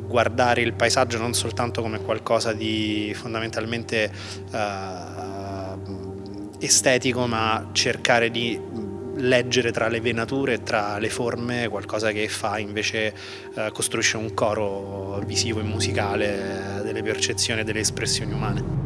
guardare il paesaggio non soltanto come qualcosa di fondamentalmente uh, estetico ma cercare di leggere tra le venature tra le forme qualcosa che fa invece uh, costruisce un coro visivo e musicale delle percezioni e delle espressioni umane.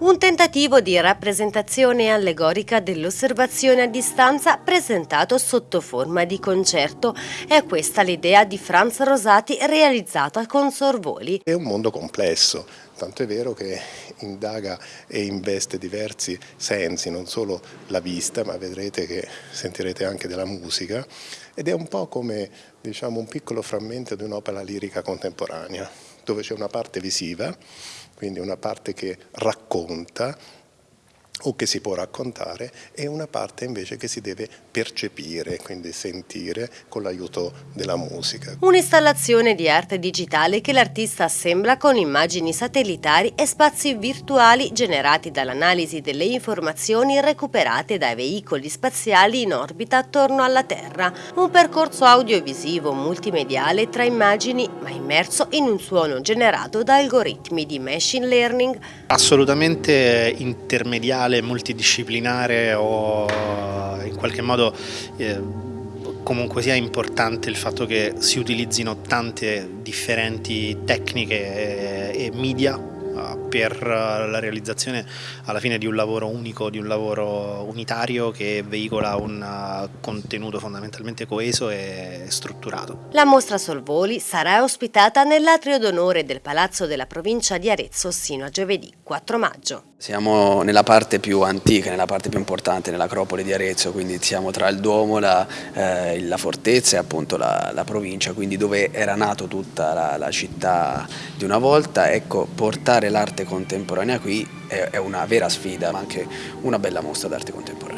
Un tentativo di rappresentazione allegorica dell'osservazione a distanza presentato sotto forma di concerto. È questa l'idea di Franz Rosati realizzata con Sorvoli. È un mondo complesso, tanto è vero che indaga e investe diversi sensi, non solo la vista, ma vedrete che sentirete anche della musica, ed è un po' come diciamo, un piccolo frammento di un'opera lirica contemporanea, dove c'è una parte visiva, quindi una parte che racconta o che si può raccontare e una parte invece che si deve percepire, quindi sentire con l'aiuto della musica. Un'installazione di arte digitale che l'artista assembla con immagini satellitari e spazi virtuali generati dall'analisi delle informazioni recuperate dai veicoli spaziali in orbita attorno alla Terra. Un percorso audiovisivo multimediale tra immagini ma immerso in un suono generato da algoritmi di machine learning. Assolutamente intermediale musicale multidisciplinare o in qualche modo eh, comunque sia importante il fatto che si utilizzino tante differenti tecniche e, e media per la realizzazione alla fine di un lavoro unico, di un lavoro unitario che veicola un uh, contenuto fondamentalmente coeso e strutturato. La mostra Solvoli sarà ospitata nell'atrio d'onore del Palazzo della provincia di Arezzo sino a giovedì 4 maggio. Siamo nella parte più antica, nella parte più importante, nell'acropoli di Arezzo, quindi siamo tra il Duomo, la, eh, la fortezza e appunto la, la, provincia, quindi dove era nato tutta la, la città di una volta. Ecco, portare l'arte contemporanea qui è, è una vera sfida, ma anche una bella mostra d'arte contemporanea.